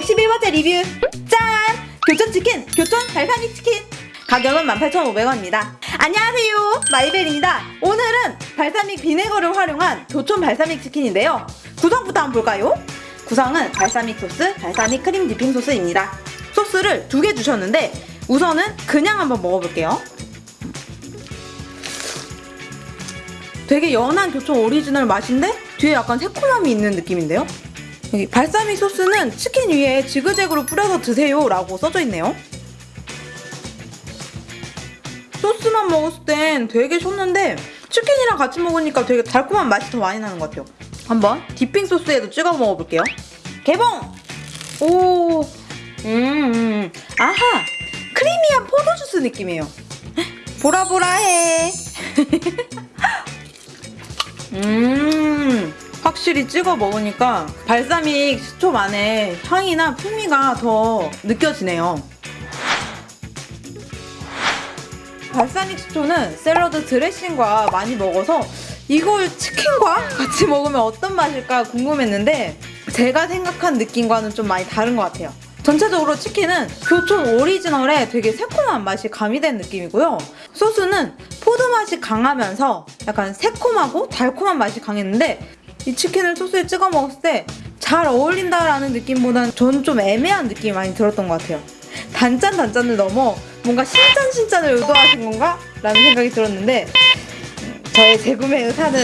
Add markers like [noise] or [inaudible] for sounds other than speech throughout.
번째 리뷰. 짠! 교촌치킨 교촌 발사믹 치킨. 가격은 18,500원입니다. 안녕하세요. 마이벨입니다. 오늘은 발사믹 vinegar를 활용한 교촌 발사믹 치킨인데요. 구성부터 한번 볼까요? 구성은 발사믹 소스, 발사믹 크림 dipping 소스입니다. 소스를 두 개 주셨는데 우선은 그냥 한번 먹어볼게요. 되게 연한 교촌 오리지널 맛인데 뒤에 약간 새콤함이 있는 느낌인데요? 여기 발사믹 소스는 치킨 위에 지그재그로 뿌려서 드세요 라고 써져 있네요. 소스만 먹었을 땐 되게 셨는데 치킨이랑 같이 먹으니까 되게 달콤한 맛이 더 많이 나는 것 같아요. 한번 디핑 소스에도 찍어 먹어볼게요. 개봉! 오, 음, 음. 아하! 크리미한 포도주스 느낌이에요. 보라보라해. [laughs] 음, 확실히 찍어 먹으니까 발사믹 식초만의 향이나 풍미가 더 느껴지네요. 발사믹 식초는 샐러드 드레싱과 많이 먹어서 이걸 치킨과 같이 먹으면 어떤 맛일까 궁금했는데 제가 생각한 느낌과는 좀 많이 다른 것 같아요. 전체적으로 치킨은 교촌 오리지널에 되게 새콤한 맛이 가미된 느낌이고요. 소스는 포도 맛이 강하면서 약간 새콤하고 달콤한 맛이 강했는데 이 치킨을 소스에 찍어 먹었을 때 잘 어울린다라는 느낌보다는 저는 좀 애매한 느낌이 많이 들었던 것 같아요. 단짠 단짠을 넘어 뭔가 신짠 신짠을 의도하신 건가? 라는 생각이 들었는데 음, 저의 재구매 의사는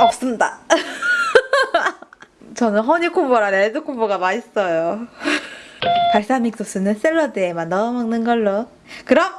없습니다. [laughs] 저는 허니콤보랑 레드콤보가 맛있어요. [laughs] 발사믹 소스는 샐러드에만 넣어 먹는 걸로. 그럼